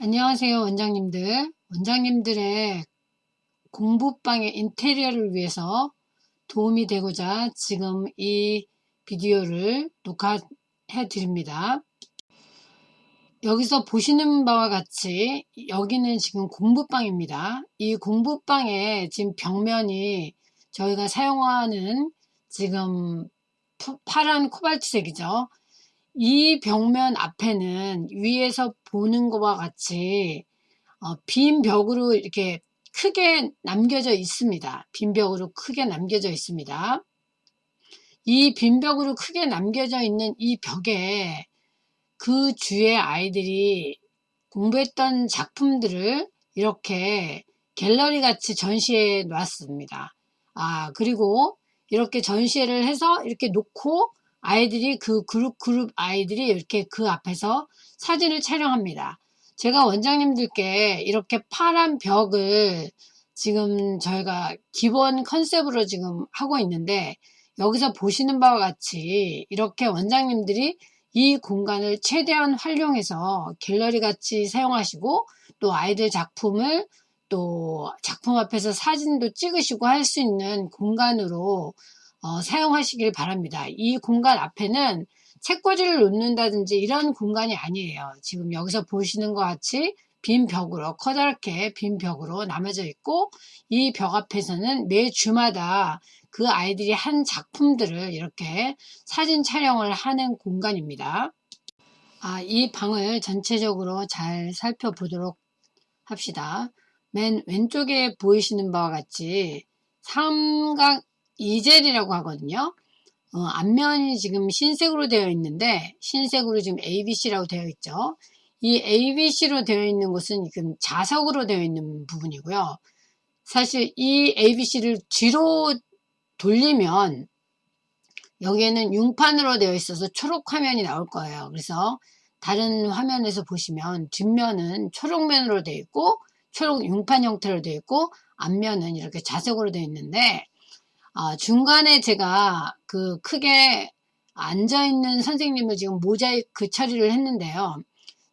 안녕하세요 원장님들. 원장님들의 공부방의 인테리어를 위해서 도움이 되고자 지금 이 비디오를 녹화해 드립니다. 여기서 보시는 바와 같이 여기는 지금 공부방입니다. 이 공부방에 지금 벽면이 저희가 사용하는 지금 파란 코발트색이죠 이 벽면 앞에는 위에서 보는 것과 같이 어, 빈 벽으로 이렇게 크게 남겨져 있습니다. 빈 벽으로 크게 남겨져 있습니다. 이 빈 벽으로 크게 남겨져 있는 이 벽에 그 주의 아이들이 공부했던 작품들을 이렇게 갤러리 같이 전시해 놨습니다. 아, 그리고 이렇게 전시를 해서 이렇게 놓고 아이들이 그 그룹 그룹 아이들이 이렇게 그 앞에서 사진을 촬영합니다. 제가 원장님들께 이렇게 파란 벽을 지금 저희가 기본 컨셉으로 지금 하고 있는데 여기서 보시는 바와 같이 이렇게 원장님들이 이 공간을 최대한 활용해서 갤러리 같이 사용하시고 또 아이들 작품을 또 작품 앞에서 사진도 찍으시고 할 수 있는 공간으로 어, 사용하시길 바랍니다. 이 공간 앞에는 책꽂이를 놓는다든지 이런 공간이 아니에요. 지금 여기서 보시는 것 같이 빈 벽으로 커다랗게 빈 벽으로 남아져 있고 이 벽 앞에서는 매 주마다 그 아이들이 한 작품들을 이렇게 사진 촬영을 하는 공간입니다. 아, 이 방을 전체적으로 잘 살펴보도록 합시다. 맨 왼쪽에 보이시는 바와 같이 삼각 이젤이라고 하거든요. 어, 앞면이 지금 흰색으로 되어 있는데 흰색으로 지금 ABC라고 되어 있죠. 이 ABC로 되어 있는 곳은 지금 자석으로 되어 있는 부분이고요. 사실 이 ABC를 뒤로 돌리면 여기에는 융판으로 되어 있어서 초록 화면이 나올 거예요. 그래서 다른 화면에서 보시면 뒷면은 초록면으로 되어 있고 초록 융판 형태로 되어 있고 앞면은 이렇게 자석으로 되어 있는데 아, 중간에 제가 그 크게 앉아있는 선생님을 지금 모자이크 처리를 했는데요.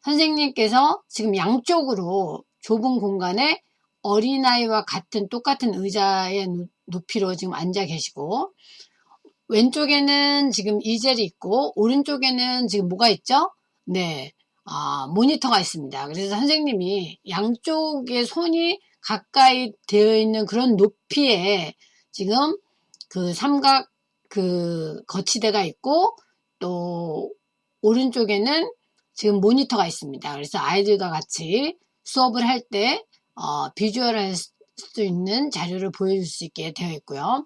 선생님께서 지금 양쪽으로 좁은 공간에 어린아이와 같은 똑같은 의자의 높이로 지금 앉아 계시고 왼쪽에는 지금 이젤이 있고 오른쪽에는 지금 뭐가 있죠? 네, 아, 모니터가 있습니다. 그래서 선생님이 양쪽에 손이 가까이 되어 있는 그런 높이에 지금 그 삼각 그 거치대가 있고 또 오른쪽에는 지금 모니터가 있습니다. 그래서 아이들과 같이 수업을 할때 어, 비주얼 할 수 있는 자료를 보여줄 수 있게 되어 있고요.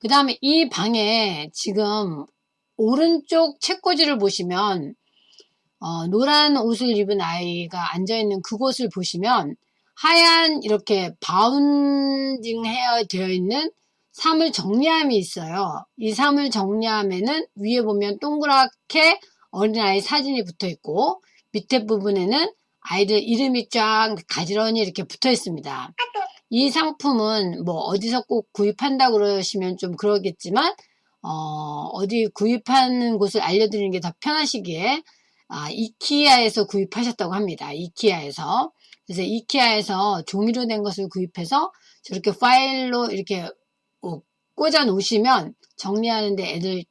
그 다음에 이 방에 지금 오른쪽 책꽂이를 보시면 어, 노란 옷을 입은 아이가 앉아있는 그곳을 보시면 하얀 이렇게 바운딩 헤어 되어 있는 사물 정리함이 있어요. 이 사물 정리함에는 위에 보면 동그랗게 어린아이 사진이 붙어 있고 밑에 부분에는 아이들 이름이 쫙 가지런히 이렇게 붙어 있습니다. 이 상품은 뭐 어디서 꼭 구입한다 그러시면 좀 그러겠지만 어, 어디 구입하는 곳을 알려드리는 게 더 편하시기에 아, 이키아에서 구입하셨다고 합니다. 이키아에서 그래서 이키아에서 종이로 된 것을 구입해서 저렇게 파일로 이렇게 어, 꽂아 놓으시면 정리하는데 애들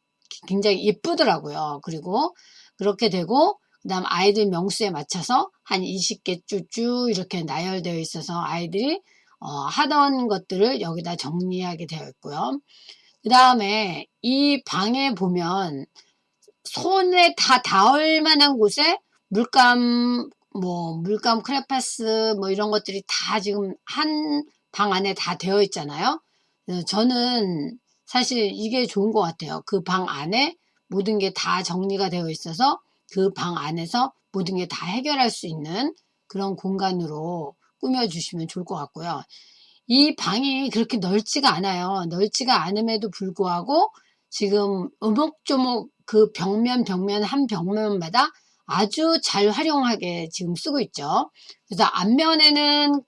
굉장히 예쁘더라고요. 그리고 그렇게 되고 그 다음 아이들 명수에 맞춰서 한 20개 쭈쭈 이렇게 나열되어 있어서 아이들이 어, 하던 것들을 여기다 정리하게 되어 있고요. 그 다음에 이 방에 보면 손에 다 닿을 만한 곳에 물감 뭐 물감 크레파스 뭐 이런 것들이 다 지금 한 방 안에 다 되어 있잖아요. 어, 저는 사실 이게 좋은 것 같아요. 그 방 안에 모든 게 다 정리가 되어 있어서 그 방 안에서 모든 게 다 해결할 수 있는 그런 공간으로 꾸며주시면 좋을 것 같고요. 이 방이 그렇게 넓지가 않아요. 넓지가 않음에도 불구하고 지금 오목조목 그 벽면 벽면 한 벽면마다 아주 잘 활용하게 지금 쓰고 있죠. 그래서 앞면에는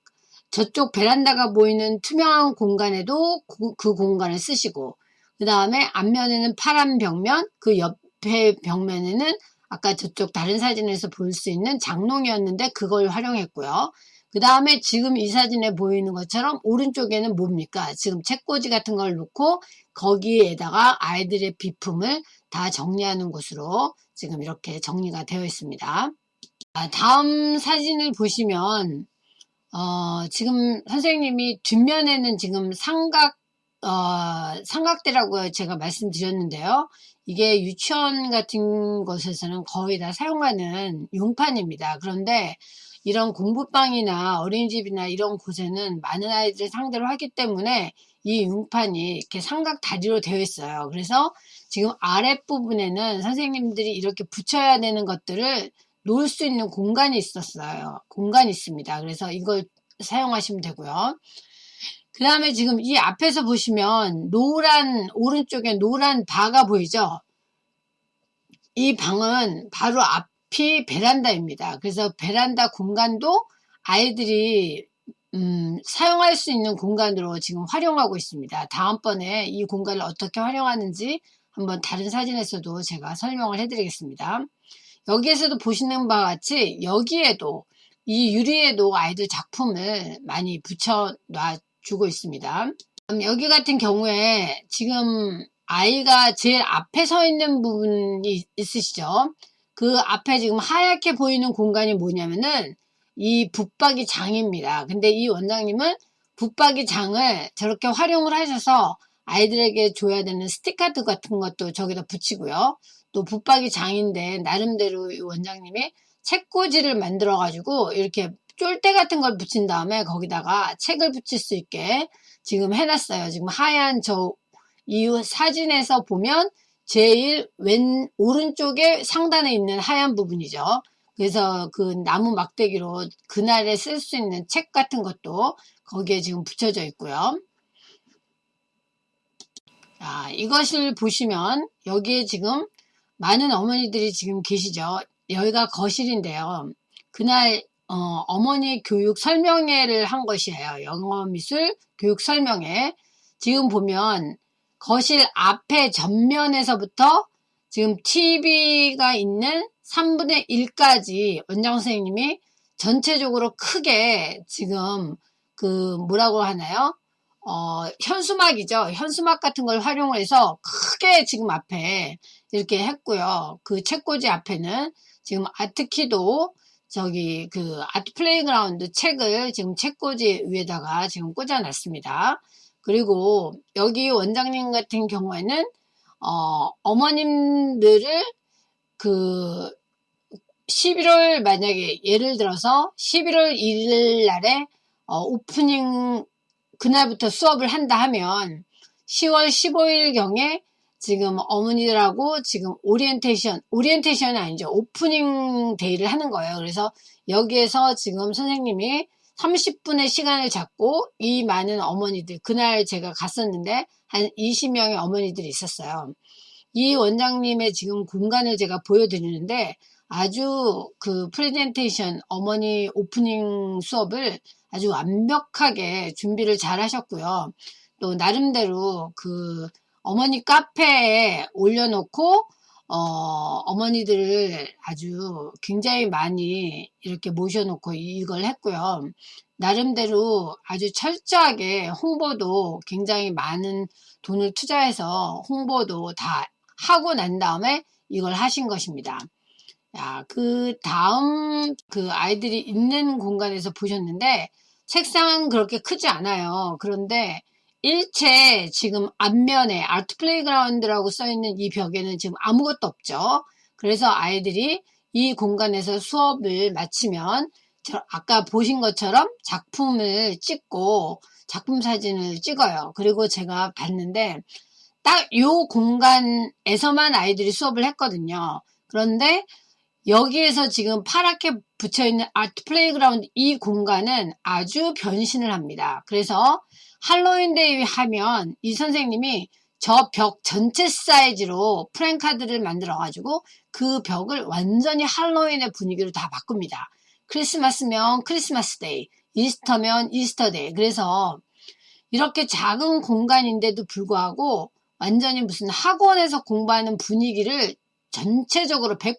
저쪽 베란다가 보이는 투명한 공간에도 그, 그 공간을 쓰시고 그 다음에 앞면에는 파란 벽면 그 옆에 벽면에는 아까 저쪽 다른 사진에서 볼 수 있는 장롱이었는데 그걸 활용했고요. 그 다음에 지금 이 사진에 보이는 것처럼 오른쪽에는 뭡니까? 지금 책꽂이 같은 걸 놓고 거기에다가 아이들의 비품을 다 정리하는 곳으로 지금 이렇게 정리가 되어 있습니다. 아, 다음 사진을 보시면 어, 지금 선생님이 뒷면에는 지금 삼각 어, 삼각대라고 제가 말씀드렸는데요. 이게 유치원 같은 곳에서는 거의 다 사용하는 용판입니다. 그런데 이런 공부방이나 어린이집이나 이런 곳에는 많은 아이들을 상대로 하기 때문에 이 융판이 이렇게 삼각 다리로 되어 있어요. 그래서 지금 아랫부분에는 선생님들이 이렇게 붙여야 되는 것들을 놓을 수 있는 공간이 있었어요. 공간이 있습니다. 그래서 이걸 사용하시면 되고요. 그 다음에 지금 이 앞에서 보시면 노란 오른쪽에 노란 바가 보이죠? 이 방은 바로 앞 앞이 베란다입니다. 그래서 베란다 공간도 아이들이 음, 사용할 수 있는 공간으로 지금 활용하고 있습니다. 다음번에 이 공간을 어떻게 활용하는지 한번 다른 사진에서도 제가 설명을 해드리겠습니다. 여기에서도 보시는 바와 같이 여기에도 이 유리에도 아이들 작품을 많이 붙여 놔주고 있습니다. 여기 같은 경우에 지금 아이가 제일 앞에 서 있는 부분이 있으시죠? 그 앞에 지금 하얗게 보이는 공간이 뭐냐면은 이 붙박이 장입니다. 근데 이 원장님은 붙박이 장을 저렇게 활용을 하셔서 아이들에게 줘야 되는 스티커드 같은 것도 저기다 붙이고요. 또 붙박이 장인데 나름대로 이 원장님이 책꽂이를 만들어 가지고 이렇게 쫄대 같은 걸 붙인 다음에 거기다가 책을 붙일 수 있게 지금 해놨어요. 지금 하얀 저이 사진에서 보면 제일 왼 오른쪽에 상단에 있는 하얀 부분이죠. 그래서 그 나무 막대기로 그날에 쓸 수 있는 책 같은 것도 거기에 지금 붙여져 있고요. 자, 이것을 보시면 여기에 지금 많은 어머니들이 지금 계시죠. 여기가 거실인데요. 그날 어, 머니 교육 설명회를 한 것이에요. 영어 미술 교육 설명회. 지금 보면 거실 앞에 전면에서부터 지금 TV가 있는 3분의 1까지 원장 선생님이 전체적으로 크게 지금 그 뭐라고 하나요? 어, 현수막이죠. 현수막 같은 걸 활용해서 크게 지금 앞에 이렇게 했고요. 그 책꽂이 앞에는 지금 아트키도 저기 그 Art Playground 책을 지금 책꽂이 위에다가 지금 꽂아놨습니다. 그리고 여기 원장님 같은 경우에는 어, 어머님들을 그 11월 만약에 예를 들어서 11월 1일 날에 어, 오프닝 그날부터 수업을 한다 하면 10월 15일 경에 지금 어머니들하고 지금 오리엔테이션, 오리엔테이션이 아니죠. opening day를 하는 거예요. 그래서 여기에서 지금 선생님이 30분의 시간을 잡고 이 많은 어머니들, 그날 제가 갔었는데 한 20명의 어머니들이 있었어요. 이 원장님의 지금 공간을 제가 보여드리는데 아주 그 프레젠테이션 어머니 오프닝 수업을 아주 완벽하게 준비를 잘 하셨고요. 또 나름대로 그 어머니 카페에 올려놓고 어, 어머니들을 아주 굉장히 많이 이렇게 모셔놓고 이걸 했고요. 나름대로 아주 철저하게 홍보도 굉장히 많은 돈을 투자해서 홍보도 다 하고 난 다음에 이걸 하신 것입니다. 야, 그 다음 그 아이들이 있는 공간에서 보셨는데 책상은 그렇게 크지 않아요. 그런데 일체 지금 앞면에 Art Playground라고 써있는 이 벽에는 지금 아무것도 없죠. 그래서 아이들이 이 공간에서 수업을 마치면 아까 보신 것처럼 작품을 찍고 작품 사진을 찍어요. 그리고 제가 봤는데 딱 이 공간에서만 아이들이 수업을 했거든요. 그런데 여기에서 지금 파랗게 붙여있는 Art Playground 이 공간은 아주 변신을 합니다. 그래서 할로윈데이 하면 이 선생님이 저 벽 전체 사이즈로 프랭카드를 만들어 가지고 그 벽을 완전히 할로윈의 분위기로 다 바꿉니다. 크리스마스면 Christmas day, Easter면 Easter day. 그래서 이렇게 작은 공간인데도 불구하고 완전히 무슨 학원에서 공부하는 분위기를 전체적으로 100%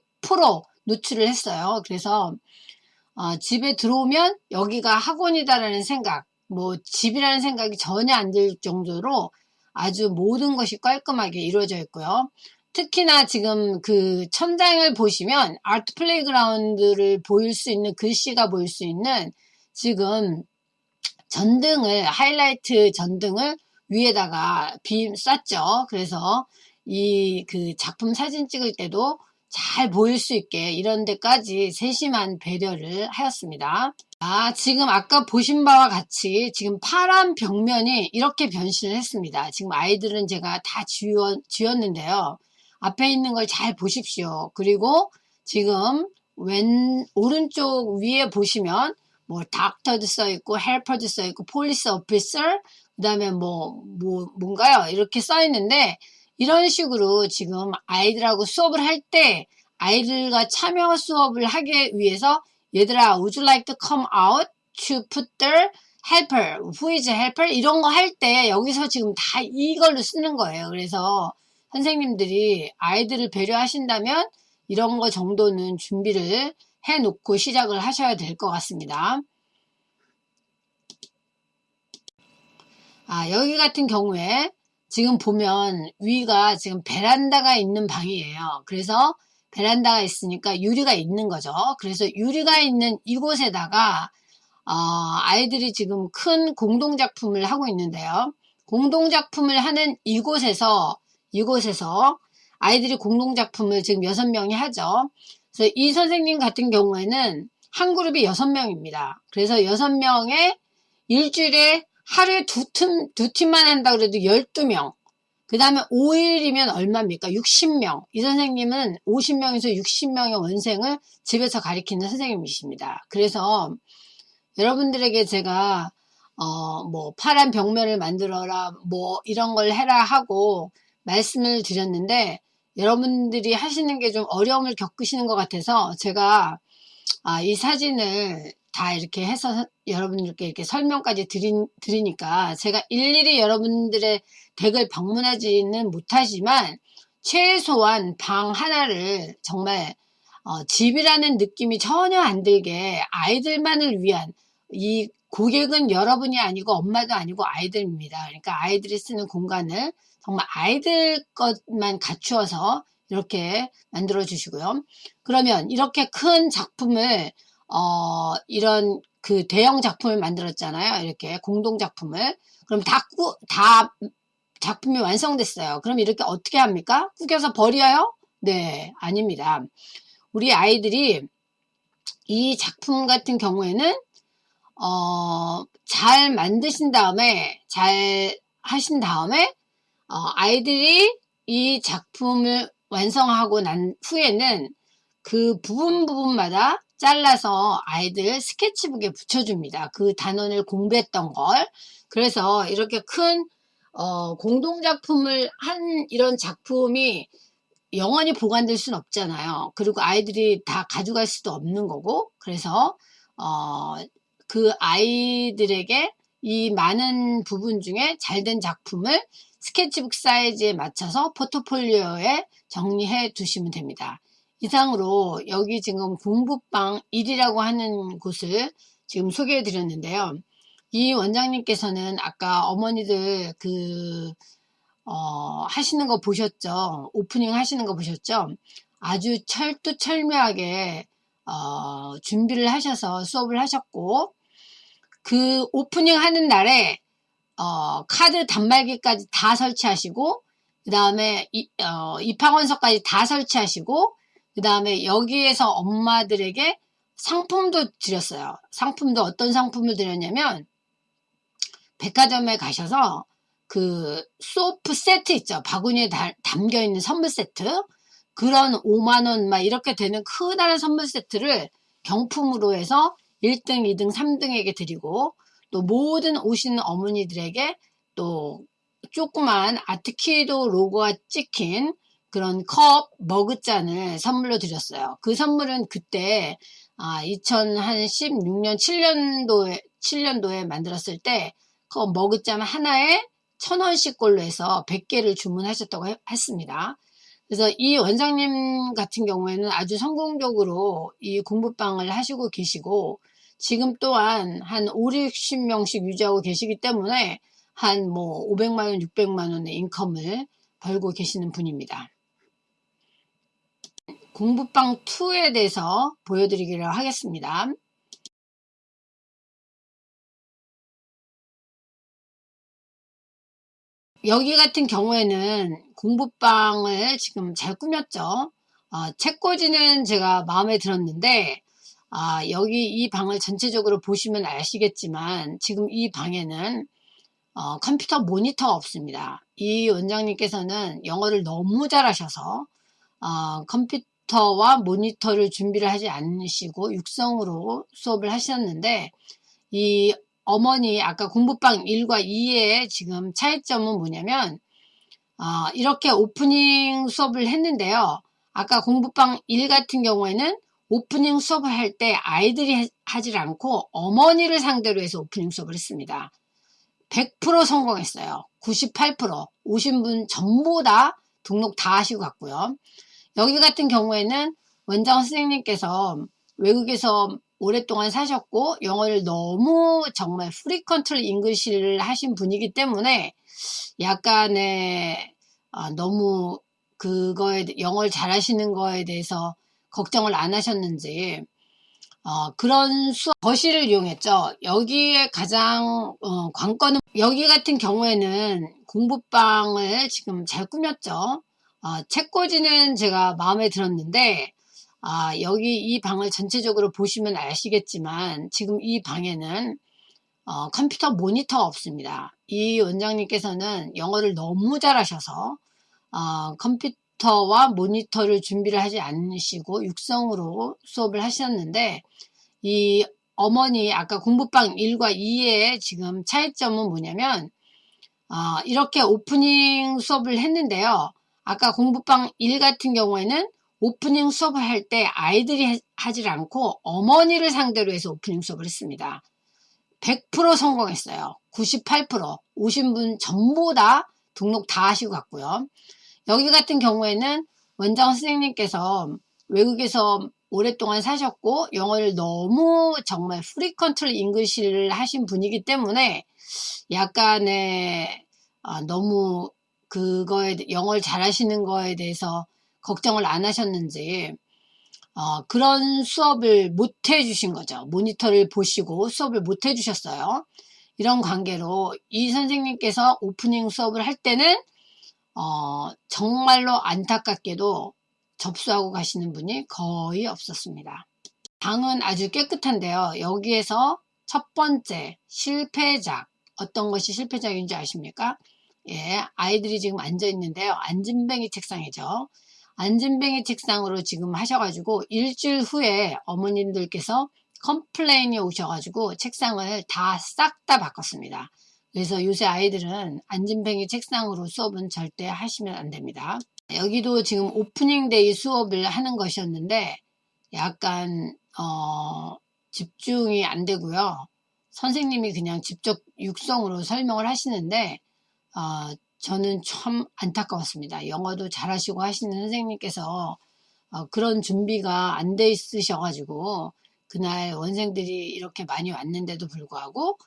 노출을 했어요. 그래서 어, 집에 들어오면 여기가 학원이다라는 생각, 뭐 집이라는 생각이 전혀 안 들 정도로 아주 모든 것이 깔끔하게 이루어져 있고요. 특히나 지금 그 천장을 보시면 Art Playground를 보일 수 있는 글씨가 보일 수 있는 지금 전등을 하이라이트 전등을 위에다가 빔 쐈죠. 그래서 이 그 작품 사진 찍을 때도 잘 보일 수 있게 이런 데까지 세심한 배려를 하였습니다. 아, 지금 아까 보신 바와 같이 지금 파란 벽면이 이렇게 변신을 했습니다. 지금 아이들은 제가 다 지웠, 지웠는데요. 앞에 있는 걸 잘 보십시오. 그리고 지금 왼 오른쪽 위에 보시면 뭐 doctor도 써 있고 helper도 써 있고 police officer 그다음에 뭐, 뭐 뭔가요? 이렇게 써 있는데 이런 식으로 지금 아이들하고 수업을 할 때 아이들과 참여 수업을 하기 위해서 얘들아 would you like to come out to put the helper who is helper? 이런 거 할 때 여기서 지금 다 이걸로 쓰는 거예요. 그래서 선생님들이 아이들을 배려하신다면 이런 거 정도는 준비를 해 놓고 시작을 하셔야 될 것 같습니다. 아 여기 같은 경우에 지금 보면 위가 지금 베란다가 있는 방이에요. 그래서 베란다가 있으니까 유리가 있는 거죠. 그래서 유리가 있는 이곳에다가 어, 아이들이 지금 큰 공동작품을 하고 있는데요. 공동작품을 하는 이곳에서 이곳에서 아이들이 공동작품을 지금 여섯 명이 하죠. 그래서 이 선생님 같은 경우에는 한 그룹이 여섯 명입니다. 그래서 여섯 명에 일주일에 하루에 두 팀, 두 팀만 한다 그래도 12명. 그 다음에 5일이면 얼마입니까? 60명. 이 선생님은 50명에서 60명의 원생을 집에서 가리키는 선생님이십니다. 그래서 여러분들에게 제가 어, 뭐, 파란 벽면을 만들어라, 뭐, 이런 걸 해라 하고 말씀을 드렸는데, 여러분들이 하시는 게 좀 어려움을 겪으시는 것 같아서 제가 아, 이 사진을 다 이렇게 해서 여러분들께 이렇게 설명까지 드리, 드리니까 제가 일일이 여러분들의 댁을 방문하지는 못하지만 최소한 방 하나를 정말 어, 집이라는 느낌이 전혀 안 들게 아이들만을 위한 이 고객은 여러분이 아니고 엄마도 아니고 아이들입니다. 그러니까 아이들이 쓰는 공간을 정말 아이들 것만 갖추어서 이렇게 만들어 주시고요. 그러면 이렇게 큰 작품을 어, 이런 그 대형 작품을 만들었잖아요. 이렇게 공동 작품을. 그럼 다, 꾸, 다 작품이 완성됐어요. 그럼 이렇게 어떻게 합니까? 꾸겨서 버려요? 네, 아닙니다. 우리 아이들이 이 작품 같은 경우에는 어, 잘 만드신 다음에 잘 하신 다음에 어, 아이들이 이 작품을 완성하고 난 후에는 그 부분 부분마다 잘라서 아이들 스케치북에 붙여줍니다. 그 단원을 공부했던 걸. 그래서 이렇게 큰 어, 공동작품을 한 이런 작품이 영원히 보관될 수는 없잖아요. 그리고 아이들이 다 가져갈 수도 없는 거고 그래서 어, 그 아이들에게 이 많은 부분 중에 잘 된 작품을 스케치북 사이즈에 맞춰서 포트폴리오에 정리해 두시면 됩니다. 이상으로 여기 지금 공부방 1이라고 하는 곳을 지금 소개해 드렸는데요. 이 원장님께서는 아까 어머니들 그, 어, 하시는 거 보셨죠? 오프닝 하시는 거 보셨죠? 아주 철두철미하게, 어, 준비를 하셔서 수업을 하셨고, 그 오프닝 하는 날에, 어, 카드 단말기까지 다 설치하시고, 그 다음에 어, 입학원서까지 다 설치하시고, 그 다음에 여기에서 엄마들에게 상품도 드렸어요. 상품도 어떤 상품을 드렸냐면 백화점에 가셔서 그 소프 세트 있죠. 바구니에 다, 담겨 있는 선물 세트. 그런 5만원 막 이렇게 되는 크다란 선물 세트를 경품으로 해서 1등, 2등, 3등에게 드리고 또 모든 오시는 어머니들에게 또 조그만 아트키도 로고가 찍힌 그런 컵, 머그잔을 선물로 드렸어요. 그 선물은 그때 아, 2016년 7년도에 7년도에 만들었을 때 그 머그잔 하나에 천 원씩 꼴로 해서 100개를 주문하셨다고 했습니다. 그래서 이 원장님 같은 경우에는 아주 성공적으로 이 공부방을 하시고 계시고 지금 또한 한 5, 60명씩 유지하고 계시기 때문에 한 뭐 500만원, 600만원의 인컴을 벌고 계시는 분입니다. 공부방 2에 대해서 보여드리기로 하겠습니다. 여기 같은 경우에는 공부방을 지금 잘 꾸몄죠. 어, 책꽂이는 제가 마음에 들었는데 아, 여기 이 방을 전체적으로 보시면 아시겠지만 지금 이 방에는 어, 컴퓨터 모니터가 없습니다. 이 원장님께서는 영어를 너무 잘하셔서 어, 컴퓨 터와 모니터를 준비를 하지 않으시고 육성으로 수업을 하셨는데 이 어머니 아까 공부방 1과 2의 지금 차이점은 뭐냐면 어, 이렇게 오프닝 수업을 했는데요. 아까 공부방 1 같은 경우에는 오프닝 수업을 할 때 아이들이 하질 않고 어머니를 상대로 해서 오프닝 수업을 했습니다. 100% 성공했어요. 98% 오신 분 전부 다 등록 다 하시고 갔고요. 여기 같은 경우에는 원장 선생님께서 외국에서 오랫동안 사셨고 영어를 너무 정말 프리컨트롤 잉글시를 하신 분이기 때문에 약간의 어, 너무 그거에 영어를 잘하시는 거에 대해서 걱정을 안 하셨는지 어, 그런 수업 거실을 이용했죠. 여기에 가장 어, 관건은 여기 같은 경우에는 공부방을 지금 잘 꾸몄죠. 어, 책꽂이는 제가 마음에 들었는데 아, 여기 이 방을 전체적으로 보시면 아시겠지만 지금 이 방에는 어, 컴퓨터 모니터가 없습니다. 이 원장님께서는 영어를 너무 잘하셔서 어, 컴퓨터와 모니터를 준비를 하지 않으시고 육성으로 수업을 하셨는데 이 어머니 아까 공부방 1과 2의 지금 차이점은 뭐냐면 어, 이렇게 오프닝 수업을 했는데요. 아까 공부방 1 같은 경우에는 오프닝 수업을 할 때 아이들이 하질 않고 어머니를 상대로 해서 오프닝 수업을 했습니다. 100% 성공했어요. 98% 오신 분 전부 다 등록 다 하시고 갔고요. 여기 같은 경우에는 원장 선생님께서 외국에서 오랫동안 사셨고 영어를 너무 정말 free control English를 하신 분이기 때문에 약간의 아, 너무 그거에 영어를 잘하시는 거에 대해서 걱정을 안 하셨는지 어, 그런 수업을 못 해주신 거죠. 모니터를 보시고 수업을 못 해주셨어요. 이런 관계로 이 선생님께서 오프닝 수업을 할 때는 어, 정말로 안타깝게도 접수하고 가시는 분이 거의 없었습니다. 방은 아주 깨끗한데요. 여기에서 첫 번째 실패작 어떤 것이 실패작인지 아십니까? 예, 아이들이 지금 앉아 있는데요. 앉은뱅이 책상이죠. 앉은뱅이 책상으로 지금 하셔가지고 일주일 후에 어머님들께서 complain이 오셔가지고 책상을 다 싹다 바꿨습니다. 그래서 요새 아이들은 앉은뱅이 책상으로 수업은 절대 하시면 안 됩니다. 여기도 지금 opening day 수업을 하는 것이었는데 약간 어, 집중이 안 되고요. 선생님이 그냥 직접 육성으로 설명을 하시는데 어, 저는 참 안타까웠습니다. 영어도 잘하시고 하시는 선생님께서 어, 그런 준비가 안 돼 있으셔가지고 그날 원생들이 이렇게 많이 왔는데도 불구하고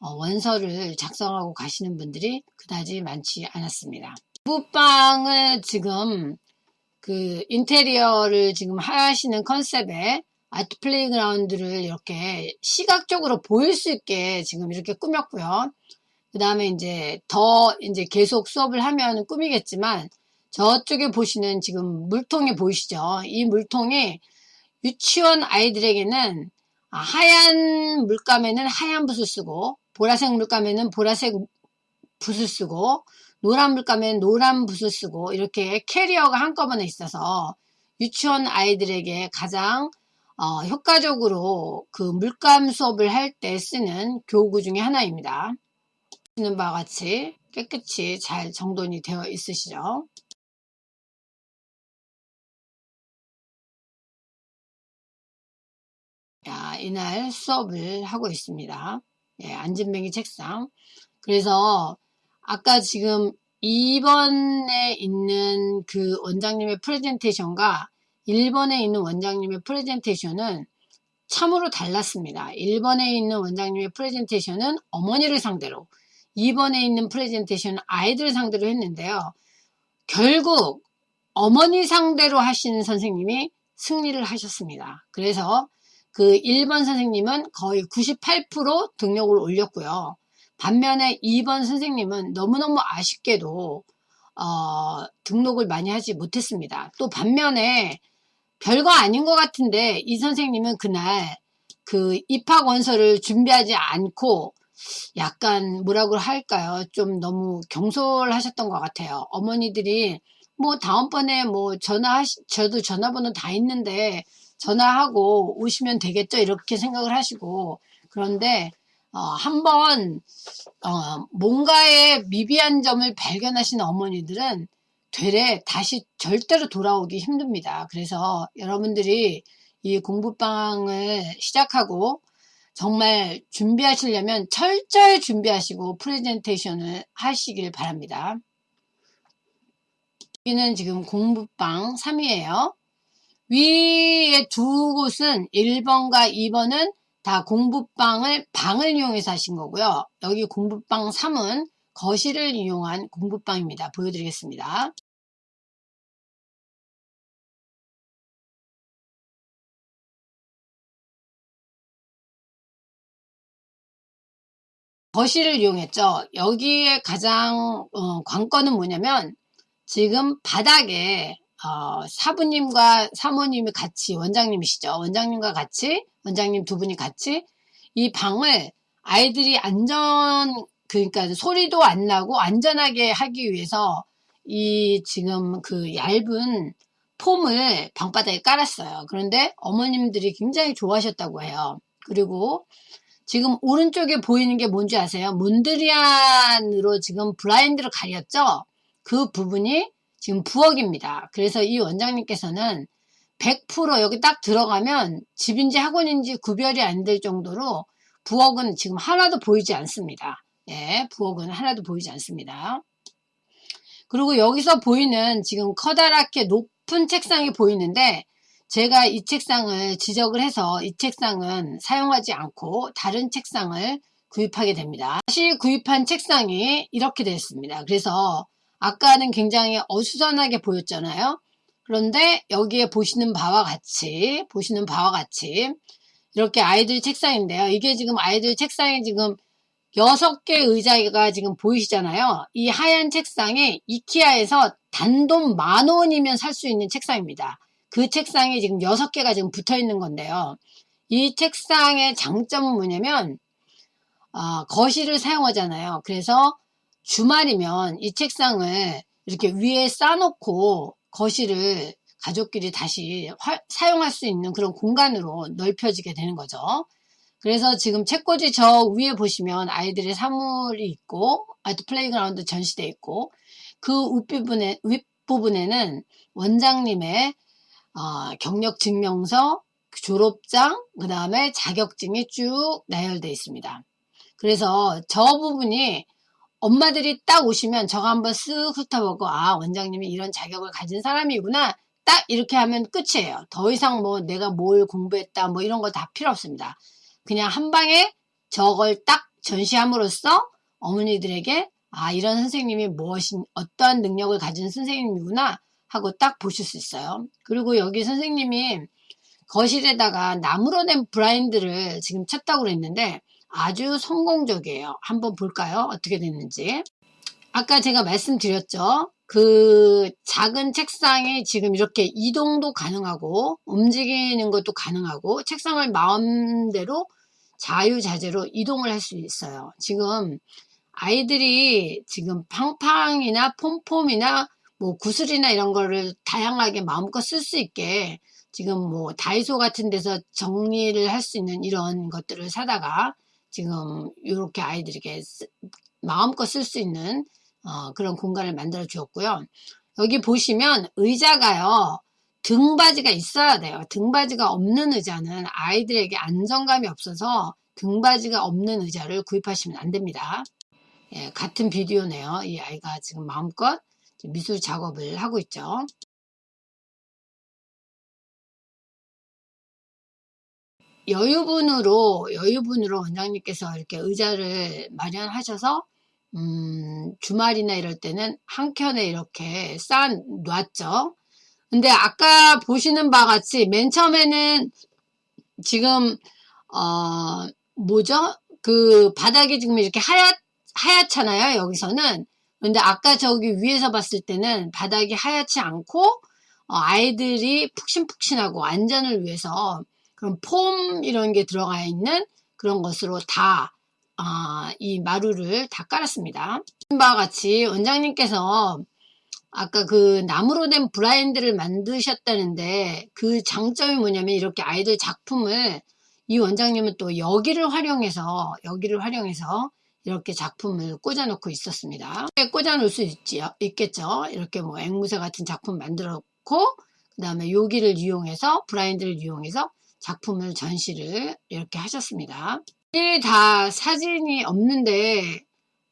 어, 원서를 작성하고 가시는 분들이 그다지 많지 않았습니다. 부방을 지금 그 인테리어를 지금 하시는 컨셉에 아트 플레이그라운드를 이렇게 시각적으로 보일 수 있게 지금 이렇게 꾸몄고요. 그 다음에 이제 더 이제 계속 수업을 하면 꾸미겠지만 저쪽에 보시는 지금 물통이 보이시죠? 이 물통이 유치원 아이들에게는 하얀 물감에는 하얀 붓을 쓰고 보라색 물감에는 보라색 붓을 쓰고 노란 물감에는 노란 붓을 쓰고 이렇게 캐리어가 한꺼번에 있어서 유치원 아이들에게 가장 어, 효과적으로 그 물감 수업을 할 때 쓰는 교구 중에 하나입니다. 보시는 바와 같이 깨끗이 잘 정돈이 되어 있으시죠. 야, 이날 수업을 하고 있습니다. 예, 안진뱅이 책상. 그래서 아까 지금 2번에 있는 그 원장님의 프레젠테이션과 1번에 있는 원장님의 프레젠테이션은 참으로 달랐습니다. 1번에 있는 원장님의 프레젠테이션은 어머니를 상대로 2번에 있는 프레젠테이션은 아이들 상대로 했는데요. 결국 어머니 상대로 하시는 선생님이 승리를 하셨습니다. 그래서 그 1번 선생님은 거의 98% 등록을 올렸고요. 반면에 2번 선생님은 너무너무 아쉽게도 어, 등록을 많이 하지 못했습니다. 또 반면에 별거 아닌 것 같은데 이 선생님은 그날 그 입학 원서를 준비하지 않고 약간 뭐라고 할까요? 좀 너무 경솔하셨던 것 같아요. 어머니들이 뭐 다음번에 뭐 전화하시, 저도 전화번호 다 있는데 전화하고 오시면 되겠죠? 이렇게 생각을 하시고 그런데 어, 한번 어, 뭔가의 미비한 점을 발견하신 어머니들은 되레 다시 절대로 돌아오기 힘듭니다. 그래서 여러분들이 이 공부방을 시작하고 정말 준비하시려면 철저히 준비하시고 프레젠테이션을 하시길 바랍니다. 여기는 지금 공부방 3이에요. 위에 두 곳은 1번과 2번은 다 공부방을 방을 이용해서 하신 거고요. 여기 공부방 3은 거실을 이용한 공부방입니다. 보여드리겠습니다. 거실을 이용했죠. 여기에 가장 어, 관건은 뭐냐면 지금 바닥에 어, 사부님과 사모님이 같이 원장님이시죠. 원장님과 같이 원장님 두 분이 같이 이 방을 아이들이 안전 그러니까 소리도 안 나고 안전하게 하기 위해서 이 지금 그 얇은 폼을 방바닥에 깔았어요. 그런데 어머님들이 굉장히 좋아하셨다고 해요. 그리고 지금 오른쪽에 보이는 게 뭔지 아세요? 몬드리안으로 지금 블라인드를 가렸죠? 그 부분이 지금 부엌입니다. 그래서 이 원장님께서는 100% 여기 딱 들어가면 집인지 학원인지 구별이 안 될 정도로 부엌은 지금 하나도 보이지 않습니다. 예, 부엌은 하나도 보이지 않습니다. 그리고 여기서 보이는 지금 커다랗게 높은 책상이 보이는데 제가 이 책상을 지적을 해서 이 책상은 사용하지 않고 다른 책상을 구입하게 됩니다. 다시 구입한 책상이 이렇게 됐습니다. 그래서 아까는 굉장히 어수선하게 보였잖아요. 그런데 여기에 보시는 바와 같이 보시는 바와 같이 이렇게 아이들 책상인데요. 이게 지금 아이들 책상에 지금 여섯 개 의자가 지금 보이시잖아요. 이 하얀 책상에 이키아에서 단돈 만 원이면 살 수 있는 책상입니다. 그 책상에 지금 여섯 개가 지금 붙어 있는 건데요. 이 책상의 장점은 뭐냐면 어, 거실을 사용하잖아요. 그래서 주말이면 이 책상을 이렇게 위에 쌓아놓고 거실을 가족끼리 다시 화, 사용할 수 있는 그런 공간으로 넓혀지게 되는 거죠. 그래서 지금 책꽂이 저 위에 보시면 아이들의 사물이 있고 art playground 전시되어 있고 그 윗부분에, 윗부분에는 원장님의 어, 경력 증명서, 졸업장, 그 다음에 자격증이 쭉 나열되어 있습니다. 그래서 저 부분이 엄마들이 딱 오시면 저거 한번 쓱 훑어보고 아 원장님이 이런 자격을 가진 사람이구나 딱 이렇게 하면 끝이에요. 더 이상 뭐 내가 뭘 공부했다 뭐 이런 거 다 필요 없습니다. 그냥 한 방에 저걸 딱 전시함으로써 어머니들에게 아 이런 선생님이 무엇이 어떠한 능력을 가진 선생님이구나 하고 딱 보실 수 있어요. 그리고 여기 선생님이 거실에다가 나무로 된 브라인드를 지금 쳤다고 그랬는데 아주 성공적이에요. 한번 볼까요? 어떻게 됐는지. 아까 제가 말씀드렸죠. 그 작은 책상이 지금 이렇게 이동도 가능하고 움직이는 것도 가능하고 책상을 마음대로 자유자재로 이동을 할 수 있어요. 지금 아이들이 지금 팡팡이나 폼폼이나 뭐 구슬이나 이런 거를 다양하게 마음껏 쓸 수 있게 지금 뭐 다이소 같은 데서 정리를 할 수 있는 이런 것들을 사다가 지금 이렇게 아이들에게 마음껏 쓸 수 있는 어, 그런 공간을 만들어 주었고요. 여기 보시면 의자가요. 등받이가 있어야 돼요. 등받이가 없는 의자는 아이들에게 안정감이 없어서 등받이가 없는 의자를 구입하시면 안 됩니다. 예, 같은 비디오네요. 이 아이가 지금 마음껏 미술 작업을 하고 있죠. 여유분으로 여유분으로 원장님께서 이렇게 의자를 마련하셔서 음, 주말이나 이럴 때는 한 켠에 이렇게 쌓아 놨죠. 근데 아까 보시는 바와 같이 맨 처음에는 지금 어 뭐죠? 그 바닥이 지금 이렇게 하얗 하얗잖아요. 여기서는 근데 아까 저기 위에서 봤을 때는 바닥이 하얗지 않고 어, 아이들이 푹신푹신하고 안전을 위해서 그런 폼 이런 게 들어가 있는 그런 것으로 다, 아, 이 마루를 다 깔았습니다. 바와 같이 원장님께서 아까 그 나무로 된 브라인드를 만드셨다는데 그 장점이 뭐냐면 이렇게 아이들 작품을 이 원장님은 또 여기를 활용해서 여기를 활용해서 이렇게 작품을 꽂아놓고 있었습니다. 꽂아 놓을 수 있지, 있겠죠. 이렇게 뭐 앵무새 같은 작품 만들어 놓고 그 다음에 여기를 이용해서 브라인드를 이용해서 작품을 전시를 이렇게 하셨습니다. 다 사진이 없는데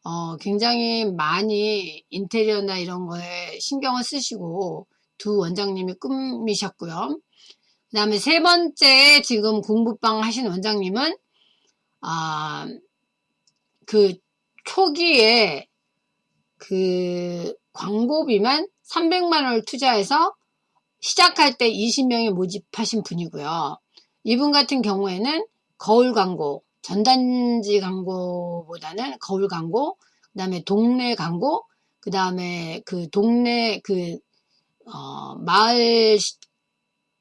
어, 굉장히 많이 인테리어나 이런 거에 신경을 쓰시고 두 원장님이 꾸미셨고요. 그 다음에 세 번째 지금 공부방 하신 원장님은 아, 그 초기에 그 광고비만 300만 원을 투자해서 시작할 때 20명이 모집하신 분이고요. 이분 같은 경우에는 거울 광고, 전단지 광고보다는 거울 광고, 그 다음에 동네 광고, 그 다음에 그 동네 그, 어, 마을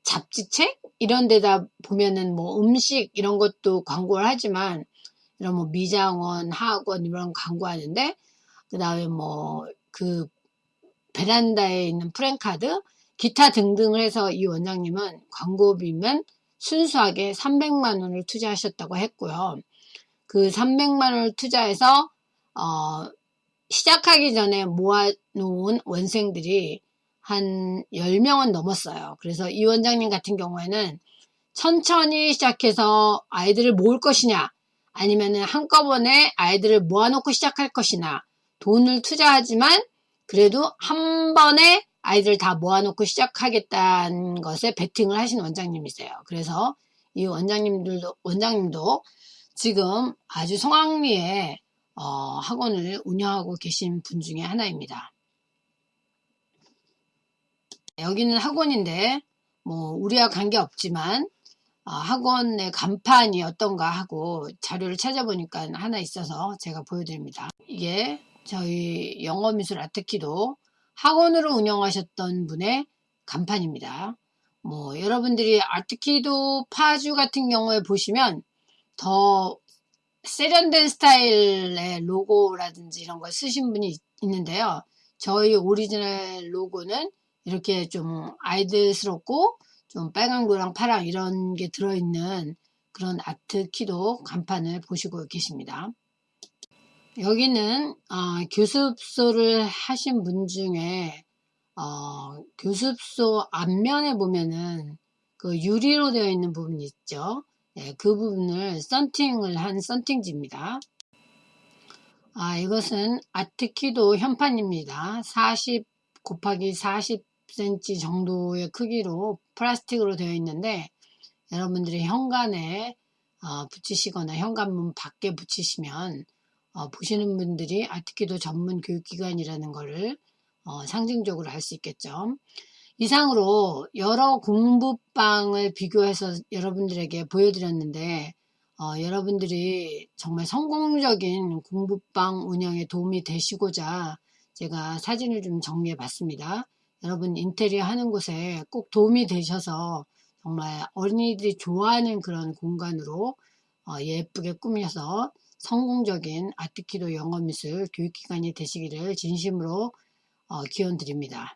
잡지책? 이런 데다 보면은 뭐 음식 이런 것도 광고를 하지만 이런 뭐 미장원, 학원 이런 광고하는데 그 다음에 뭐 그 베란다에 있는 프랭카드 기타 등등을 해서 이 원장님은 광고비면 순수하게 300만 원을 투자하셨다고 했고요. 그 300만 원을 투자해서 어, 시작하기 전에 모아놓은 원생들이 한 10명은 넘었어요. 그래서 이 원장님 같은 경우에는 천천히 시작해서 아이들을 모을 것이냐 아니면은 한꺼번에 아이들을 모아놓고 시작할 것이냐 돈을 투자하지만 그래도 한 번에 아이들 다 모아놓고 시작하겠다는 것에 베팅을 하신 원장님이세요. 그래서 이 원장님들도 원장님도 지금 아주 성황리에 어, 학원을 운영하고 계신 분 중에 하나입니다. 여기는 학원인데 뭐 우리와 관계 없지만 어, 학원의 간판이 어떤가 하고 자료를 찾아보니까 하나 있어서 제가 보여드립니다. 이게 저희 영어미술 아트키도 학원으로 운영하셨던 분의 간판입니다. 뭐 여러분들이 아트키도 파주 같은 경우에 보시면 더 세련된 스타일의 로고라든지 이런 걸 쓰신 분이 있는데요. 저희 오리지널 로고는 이렇게 좀 아이들스럽고 좀 빨강, 노랑, 파랑 이런 게 들어있는 그런 아트 키도 간판을 보시고 계십니다. 여기는 어, 교습소를 하신 분 중에 어, 교습소 앞면에 보면은 그 유리로 되어 있는 부분이 있죠. 네, 그 부분을 썬팅을 한 썬팅지입니다. 아, 이것은 아트키도 현판입니다. 40 곱하기 40cm 정도의 크기로 플라스틱으로 되어 있는데 여러분들이 현관에 어, 붙이시거나 현관문 밖에 붙이시면 어, 보시는 분들이 아티키도 전문 교육기관이라는 것을 어, 상징적으로 알수 있겠죠. 이상으로 여러 공부방을 비교해서 여러분들에게 보여드렸는데 어, 여러분들이 정말 성공적인 공부방 운영에 도움이 되시고자 제가 사진을 좀 정리해 봤습니다. 여러분 인테리어 하는 곳에 꼭 도움이 되셔서 정말 어린이들이 좋아하는 그런 공간으로 어, 예쁘게 꾸며서 성공적인 아트키도 영어미술 교육기관이 되시기를 진심으로 어, 기원 드립니다.